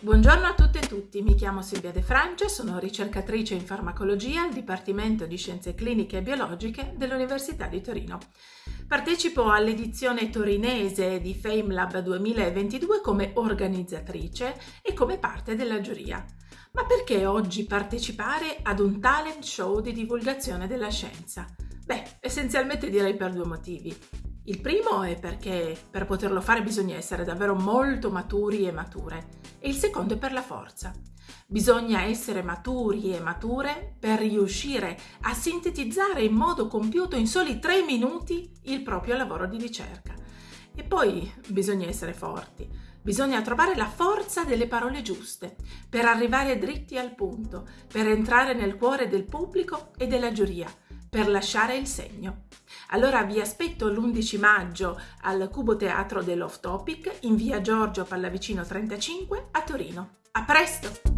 Buongiorno a tutte e tutti, mi chiamo Silvia De Francia, sono ricercatrice in farmacologia al Dipartimento di Scienze Cliniche e Biologiche dell'Università di Torino. Partecipo all'edizione torinese di FameLab 2022 come organizzatrice e come parte della giuria. Ma perché oggi partecipare ad un talent show di divulgazione della scienza? Beh, essenzialmente direi per due motivi. Il primo è perché per poterlo fare bisogna essere davvero molto maturi e mature e il secondo è per la forza. Bisogna essere maturi e mature per riuscire a sintetizzare in modo compiuto in soli tre minuti il proprio lavoro di ricerca. E poi bisogna essere forti, bisogna trovare la forza delle parole giuste per arrivare dritti al punto, per entrare nel cuore del pubblico e della giuria per lasciare il segno. Allora vi aspetto l'11 maggio al Cubo Teatro dell'Off Topic in via Giorgio Pallavicino 35 a Torino. A presto!